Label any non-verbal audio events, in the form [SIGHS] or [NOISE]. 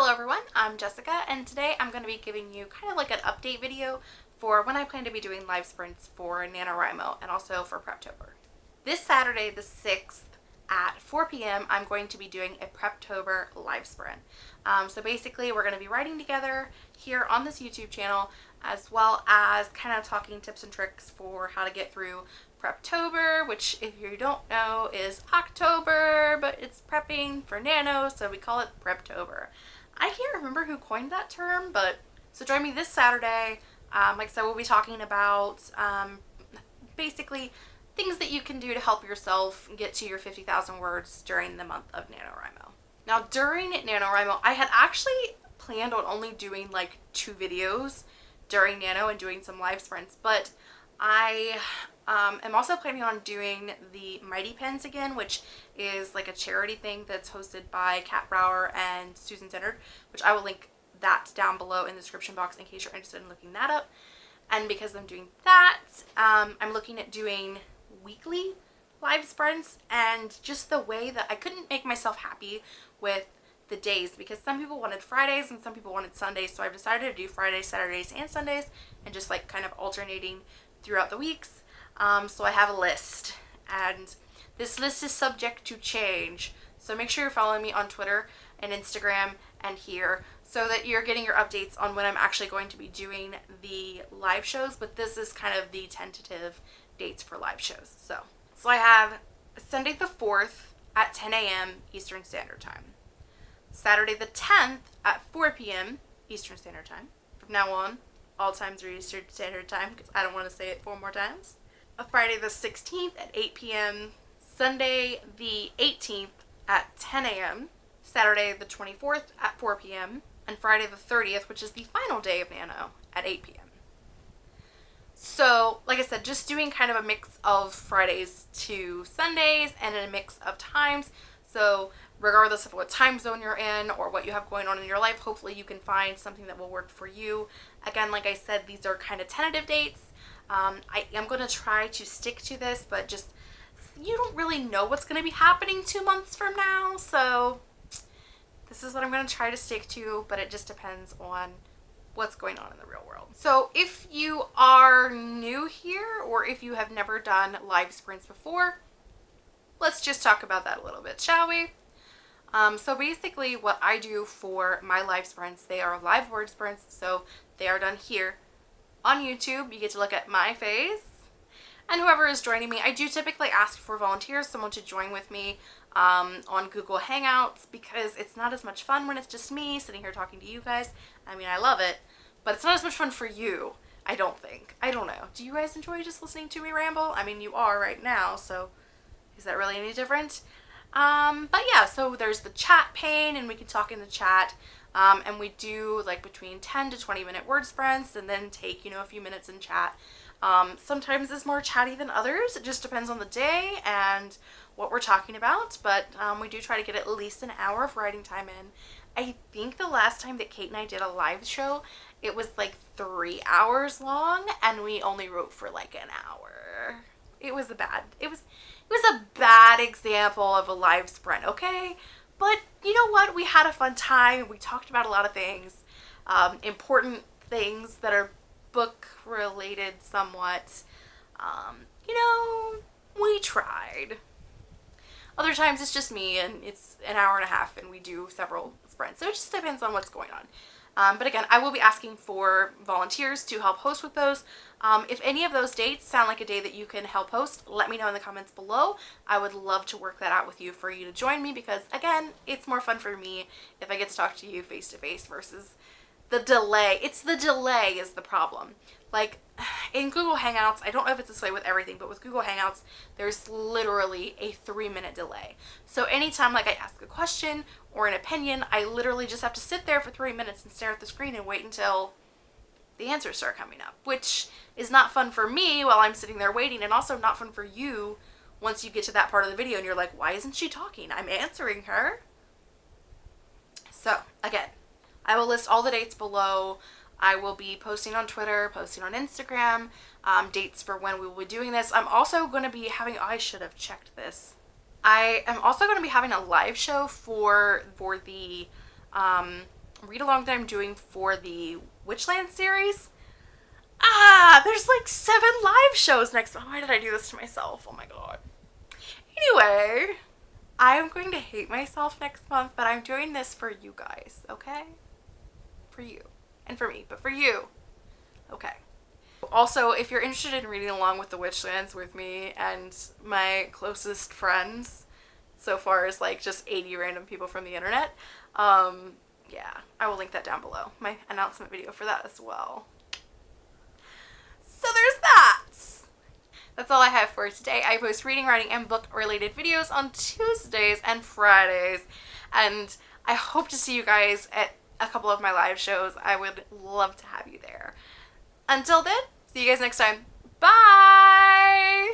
Hello everyone, I'm Jessica and today I'm going to be giving you kind of like an update video for when I plan to be doing live sprints for NaNoWriMo and also for Preptober. This Saturday the 6th at 4 p.m. I'm going to be doing a Preptober live sprint. Um, so basically we're going to be writing together here on this YouTube channel as well as kind of talking tips and tricks for how to get through Preptober, which if you don't know is October, but it's prepping for Nano, so we call it Preptober. I can't remember who coined that term, but so join me this Saturday. Um, like I said, we'll be talking about um, basically things that you can do to help yourself get to your 50,000 words during the month of NaNoWriMo. Now during NaNoWriMo, I had actually planned on only doing like two videos during Nano and doing some live sprints, but I um, am also planning on doing the Mighty Pens again, which is like a charity thing that's hosted by Kat Brauer and Susan Dennard, which I will link that down below in the description box in case you're interested in looking that up. And because I'm doing that, um, I'm looking at doing weekly live sprints and just the way that I couldn't make myself happy with the days because some people wanted Fridays and some people wanted Sundays so I've decided to do Fridays, Saturdays, and Sundays and just like kind of alternating throughout the weeks. Um, so I have a list and this list is subject to change. So make sure you're following me on Twitter and Instagram and here so that you're getting your updates on when I'm actually going to be doing the live shows. But this is kind of the tentative dates for live shows. So, so I have Sunday the 4th at 10 a.m. Eastern Standard Time. Saturday the 10th at 4 p.m. Eastern Standard Time. From now on, all times are Eastern Standard Time because I don't want to say it four more times. A Friday the 16th at 8 p.m. Sunday the 18th at 10 a.m. Saturday the 24th at 4 p.m. and Friday the 30th, which is the final day of Nano, at 8 p.m. So, like I said, just doing kind of a mix of Fridays to Sundays and a mix of times. So regardless of what time zone you're in or what you have going on in your life, hopefully you can find something that will work for you. Again, like I said, these are kind of tentative dates. Um, I am going to try to stick to this, but just you don't really know what's going to be happening two months from now. So this is what I'm going to try to stick to, but it just depends on what's going on in the real world. So if you are new here or if you have never done live sprints before, let's just talk about that a little bit, shall we? Um, so basically what I do for my live sprints, they are live word sprints. So they are done here on YouTube. You get to look at my face and whoever is joining me. I do typically ask for volunteers, someone to join with me um, on Google Hangouts because it's not as much fun when it's just me sitting here talking to you guys. I mean, I love it, but it's not as much fun for you. I don't think. I don't know. Do you guys enjoy just listening to me ramble? I mean, you are right now, so is that really any different? Um, but yeah, so there's the chat pane and we can talk in the chat. Um, and we do like between 10 to 20 minute word sprints and then take, you know, a few minutes in chat. Um, sometimes it's more chatty than others. It just depends on the day and what we're talking about. But um, we do try to get at least an hour of writing time in. I think the last time that Kate and I did a live show, it was like three hours long and we only wrote for like an hour. It was a bad, it was, it was a bad example of a live sprint, okay? But you know what? We had a fun time. We talked about a lot of things, um, important things that are book related somewhat. Um, you know, we tried. Other times it's just me and it's an hour and a half and we do several sprints. So it just depends on what's going on. Um, but again, I will be asking for volunteers to help host with those. Um, if any of those dates sound like a day that you can help host, let me know in the comments below. I would love to work that out with you for you to join me because again, it's more fun for me if I get to talk to you face to face versus the delay. It's the delay is the problem. Like [SIGHS] in Google Hangouts, I don't know if it's this way with everything, but with Google Hangouts, there's literally a three minute delay. So anytime like I ask a question or an opinion, I literally just have to sit there for three minutes and stare at the screen and wait until the answers start coming up, which is not fun for me while I'm sitting there waiting and also not fun for you once you get to that part of the video and you're like, why isn't she talking? I'm answering her. So again, I will list all the dates below. I will be posting on Twitter, posting on Instagram, um, dates for when we will be doing this. I'm also going to be having, I should have checked this. I am also going to be having a live show for, for the um, read along that I'm doing for the Witchland series. Ah, there's like seven live shows next month. Why did I do this to myself? Oh my god. Anyway, I'm going to hate myself next month, but I'm doing this for you guys, okay? For you. And for me, but for you. Okay. Also, if you're interested in reading along with the Witchlands with me and my closest friends, so far as like just 80 random people from the internet, um, yeah, I will link that down below. My announcement video for that as well. So there's that. That's all I have for today. I post reading, writing, and book related videos on Tuesdays and Fridays. And I hope to see you guys at a couple of my live shows. I would love to have you there. Until then, see you guys next time. Bye!